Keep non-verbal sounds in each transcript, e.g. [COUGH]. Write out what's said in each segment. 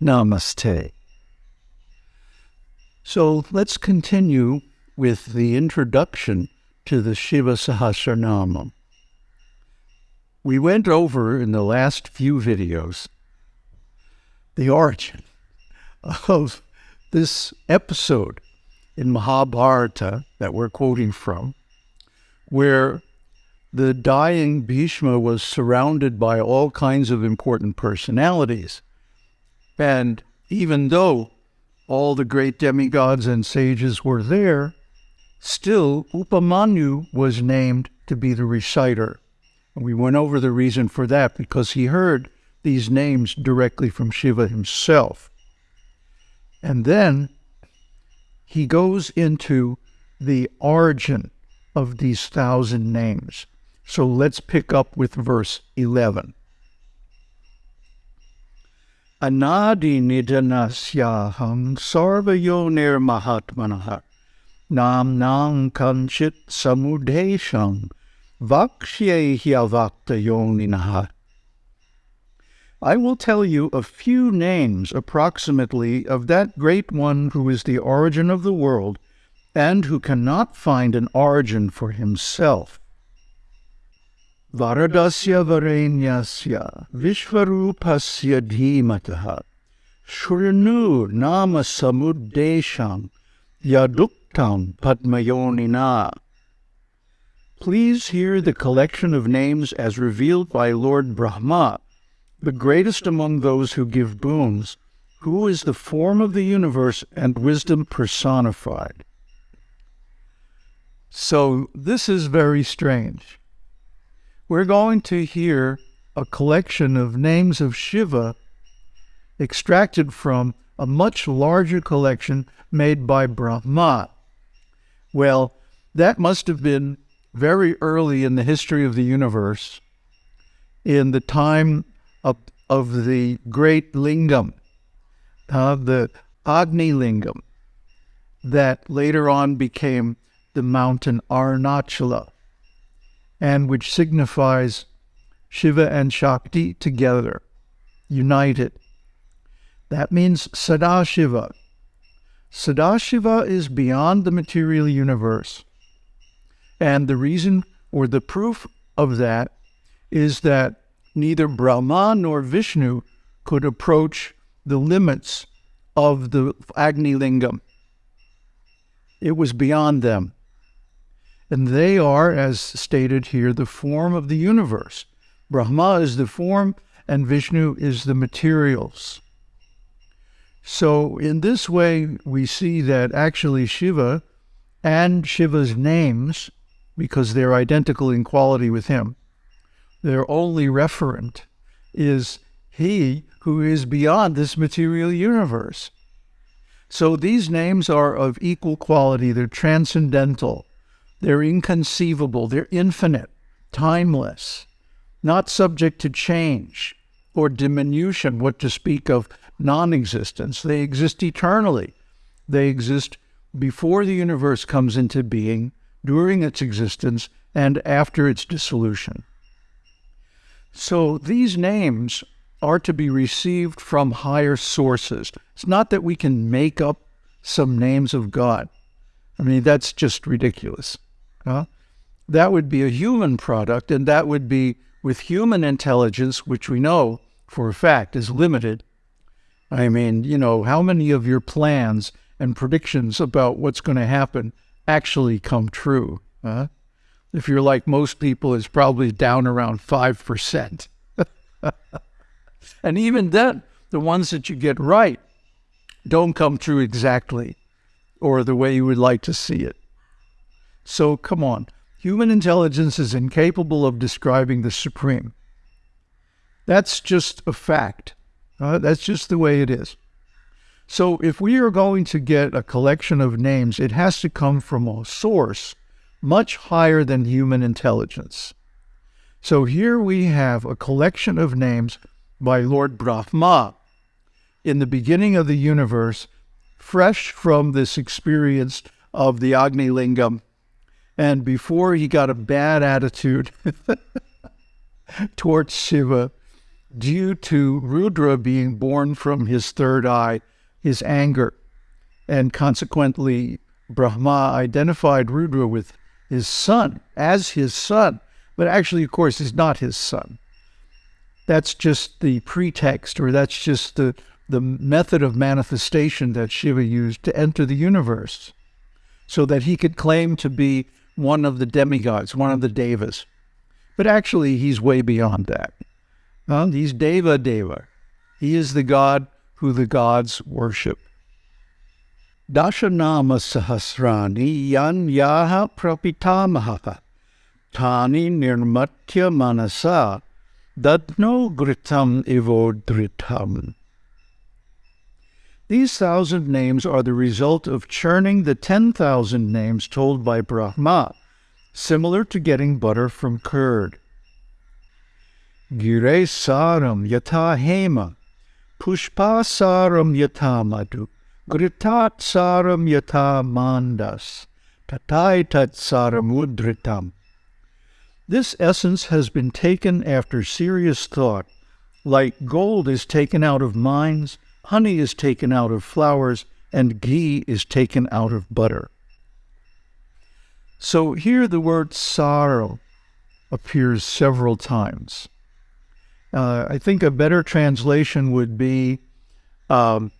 Namaste. So let's continue with the introduction to the Shiva Sahasranama. We went over in the last few videos the origin of this episode in Mahabharata that we're quoting from, where the dying Bhishma was surrounded by all kinds of important personalities. And even though all the great demigods and sages were there, still Upamanyu was named to be the reciter. And we went over the reason for that because he heard these names directly from Shiva himself. And then he goes into the origin of these thousand names. So let's pick up with verse 11. Anadi nidanasyaham mahatmanah nam nam kanchit samudesham vakshye hyavakta yoninaha I will tell you a few names approximately of that great one who is the origin of the world and who cannot find an origin for himself. Varadasya Varenyasya Vishvarupasya Dhimataha Shrinu Nama Samuddesham Yaduktam Padmayonina. Please hear the collection of names as revealed by Lord Brahma the greatest among those who give boons, who is the form of the universe and wisdom personified. So this is very strange. We're going to hear a collection of names of Shiva extracted from a much larger collection made by Brahma. Well, that must have been very early in the history of the universe, in the time of, of the great lingam, uh, the Agni lingam, that later on became the mountain Arunachala, and which signifies Shiva and Shakti together, united. That means Sadashiva. Sadashiva is beyond the material universe. And the reason or the proof of that is that neither Brahma nor Vishnu could approach the limits of the Agni Lingam. It was beyond them. And they are, as stated here, the form of the universe. Brahma is the form, and Vishnu is the materials. So, in this way, we see that actually Shiva and Shiva's names, because they're identical in quality with him, their only referent is He who is beyond this material universe. So these names are of equal quality, they're transcendental, they're inconceivable, they're infinite, timeless, not subject to change or diminution, what to speak of non existence. They exist eternally. They exist before the universe comes into being, during its existence, and after its dissolution. So these names are to be received from higher sources. It's not that we can make up some names of God. I mean, that's just ridiculous. Huh? That would be a human product, and that would be with human intelligence, which we know for a fact is limited. I mean, you know, how many of your plans and predictions about what's going to happen actually come true? Huh? if you're like most people, it's probably down around 5%. [LAUGHS] and even then, the ones that you get right don't come true exactly or the way you would like to see it. So come on. Human intelligence is incapable of describing the supreme. That's just a fact. Uh, that's just the way it is. So if we are going to get a collection of names, it has to come from a source much higher than human intelligence. So here we have a collection of names by Lord Brahma in the beginning of the universe, fresh from this experience of the Agni Lingam, and before he got a bad attitude [LAUGHS] towards Shiva due to Rudra being born from his third eye, his anger. And consequently, Brahma identified Rudra with his son, as his son. But actually, of course, he's not his son. That's just the pretext, or that's just the, the method of manifestation that Shiva used to enter the universe so that he could claim to be one of the demigods, one of the devas. But actually, he's way beyond that. He's Deva Deva. He is the God who the gods worship. Dashanama Sahasrani Yan Yaha Prapitamaha Tani Nirmatya Manasa Dadno Gritam Ivodritam. These thousand names are the result of churning the 10,000 names told by Brahma, similar to getting butter from curd. Gire saram yata hema, pushpa saram yata madhu, gritat saram yata mandas, tatai tat saram udritam. This essence has been taken after serious thought, like gold is taken out of mines, honey is taken out of flowers, and ghee is taken out of butter. So here the word sara appears several times. Uh, I think a better translation would be um,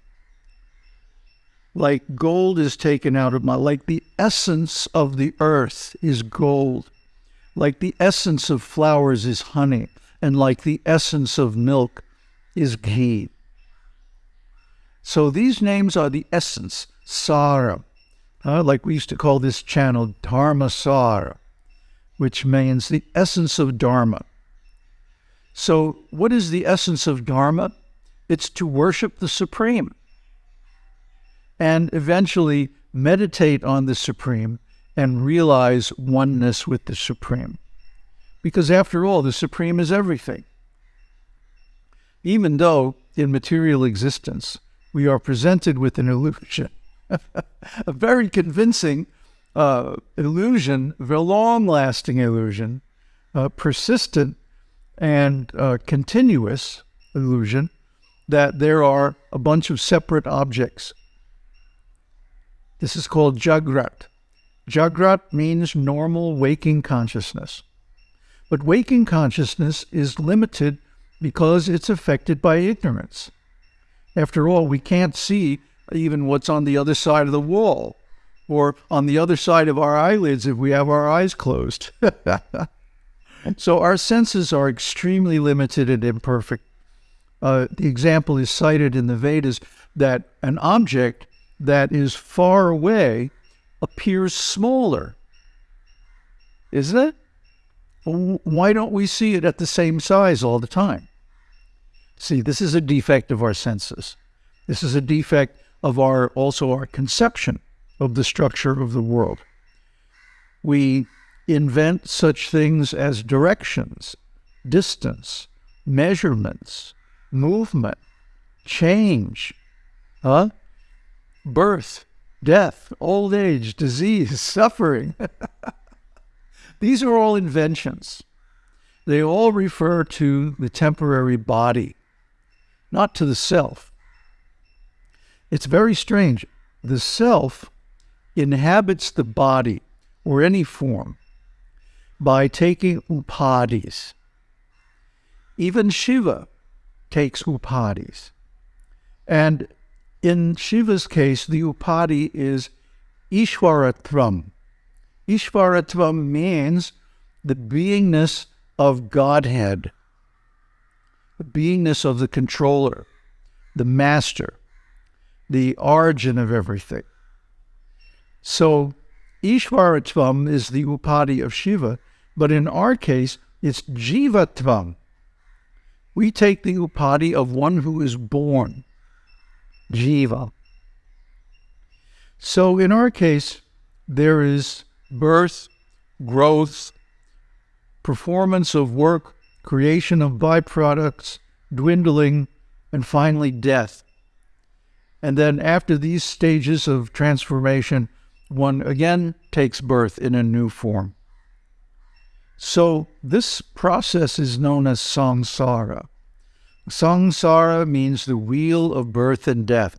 like gold is taken out of my, like the essence of the earth is gold, like the essence of flowers is honey, and like the essence of milk is ghee. So these names are the essence, Sara. Uh, like we used to call this channel Dharma Sara, which means the essence of Dharma. So, what is the essence of Dharma? It's to worship the Supreme and eventually meditate on the Supreme and realize oneness with the Supreme. Because after all, the Supreme is everything. Even though in material existence, we are presented with an illusion, [LAUGHS] a very convincing uh, illusion, a long lasting illusion, uh, persistent and uh, continuous illusion that there are a bunch of separate objects. This is called Jagrat. Jagrat means normal waking consciousness. But waking consciousness is limited because it's affected by ignorance. After all, we can't see even what's on the other side of the wall or on the other side of our eyelids if we have our eyes closed. [LAUGHS] so our senses are extremely limited and imperfect. Uh, the example is cited in the Vedas that an object that is far away appears smaller. Isn't it? Why don't we see it at the same size all the time? See, this is a defect of our senses. This is a defect of our also our conception of the structure of the world. We invent such things as directions, distance, measurements, movement, change, huh? birth, death, old age, disease, [LAUGHS] suffering. [LAUGHS] These are all inventions. They all refer to the temporary body not to the self. It's very strange. The self inhabits the body or any form by taking upadhis. Even Shiva takes upadhis. And in Shiva's case, the upadhi is Ishwaratvam. Ishwaratvam means the beingness of Godhead the beingness of the controller, the master, the origin of everything. So Ishvaratvam is the upadhi of Shiva, but in our case, it's Jivatvam. We take the upadhi of one who is born, Jiva. So in our case, there is birth, growth, performance of work creation of byproducts, dwindling, and finally death. And then after these stages of transformation, one again takes birth in a new form. So this process is known as samsara. Samsara means the wheel of birth and death.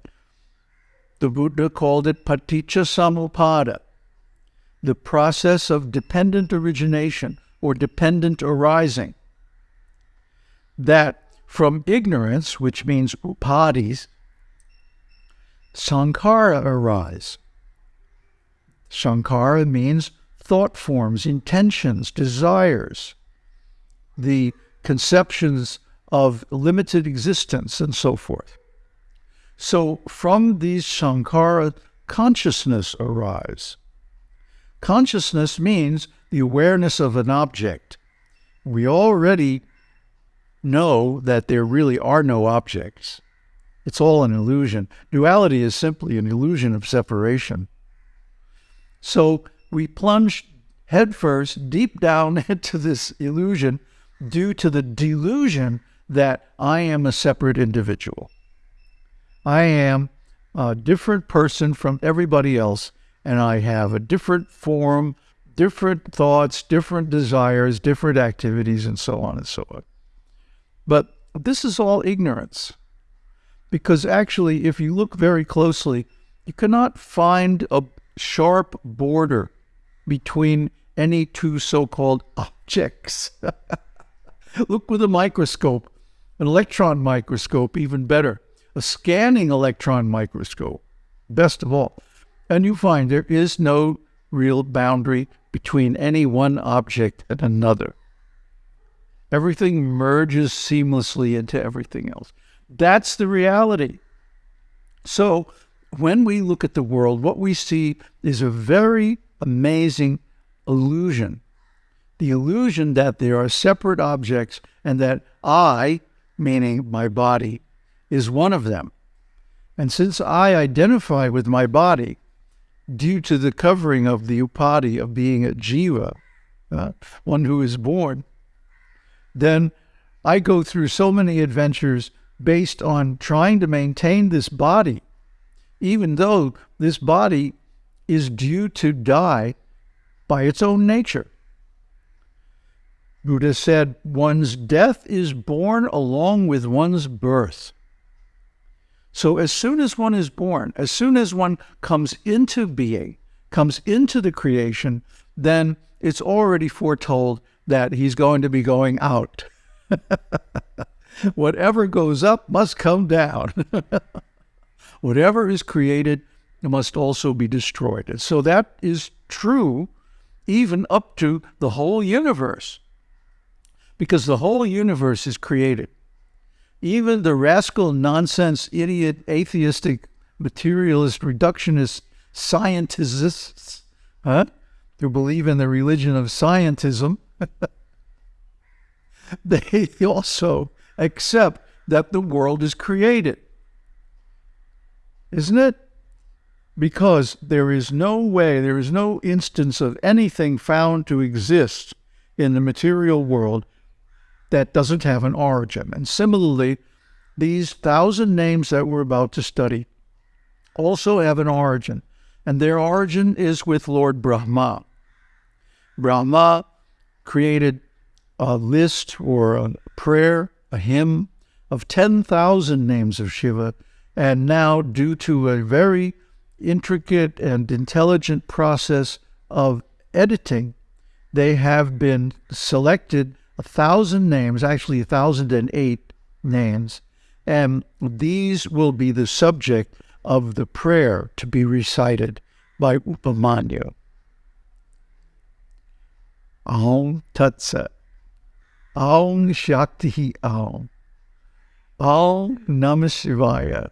The Buddha called it paticca samuppada, the process of dependent origination or dependent arising. That from ignorance, which means upadhis, sankhara arise. Sankhara means thought forms, intentions, desires, the conceptions of limited existence, and so forth. So from these sankhara, consciousness arise. Consciousness means the awareness of an object. We already know that there really are no objects. It's all an illusion. Duality is simply an illusion of separation. So we plunge headfirst deep down [LAUGHS] into this illusion due to the delusion that I am a separate individual. I am a different person from everybody else, and I have a different form, different thoughts, different desires, different activities, and so on and so on. But this is all ignorance. Because actually, if you look very closely, you cannot find a sharp border between any two so called objects. [LAUGHS] look with a microscope, an electron microscope, even better, a scanning electron microscope, best of all. And you find there is no real boundary between any one object and another. Everything merges seamlessly into everything else. That's the reality. So, when we look at the world, what we see is a very amazing illusion the illusion that there are separate objects and that I, meaning my body, is one of them. And since I identify with my body, due to the covering of the upadhi of being a jiva, uh, one who is born, then I go through so many adventures based on trying to maintain this body, even though this body is due to die by its own nature. Buddha said, one's death is born along with one's birth. So as soon as one is born, as soon as one comes into being, comes into the creation, then it's already foretold that he's going to be going out. [LAUGHS] Whatever goes up must come down. [LAUGHS] Whatever is created must also be destroyed. And so that is true even up to the whole universe, because the whole universe is created. Even the rascal, nonsense, idiot, atheistic, materialist, reductionist scientists, huh, who believe in the religion of scientism, [LAUGHS] they also accept that the world is created. Isn't it? Because there is no way, there is no instance of anything found to exist in the material world that doesn't have an origin. And similarly, these thousand names that we're about to study also have an origin, and their origin is with Lord Brahma. Brahma created a list or a prayer, a hymn of 10,000 names of Shiva. And now, due to a very intricate and intelligent process of editing, they have been selected a thousand names, actually a thousand and eight names, and these will be the subject of the prayer to be recited by Upamanyu. Aum Tat Sat. Aum Shakti Aum. Aum Namah Shivaya.